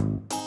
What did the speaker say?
you